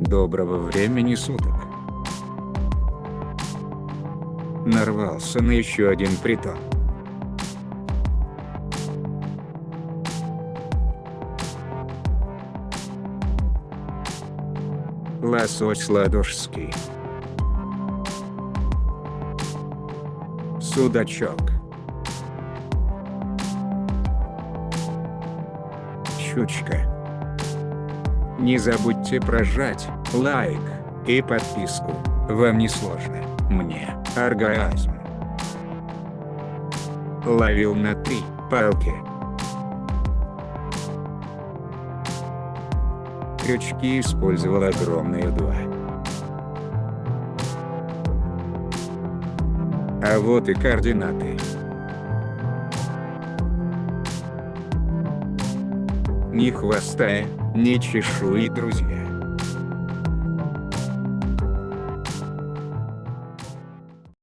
Доброго времени суток. Нарвался на еще один притон. Лосось ладожский. Судачок. Щучка. Не забудьте прожать лайк и подписку. Вам не сложно, мне оргазм. Ловил на три палки. Крючки использовал огромные два. А вот и координаты. Ни хвоста, ни чешуи, друзья.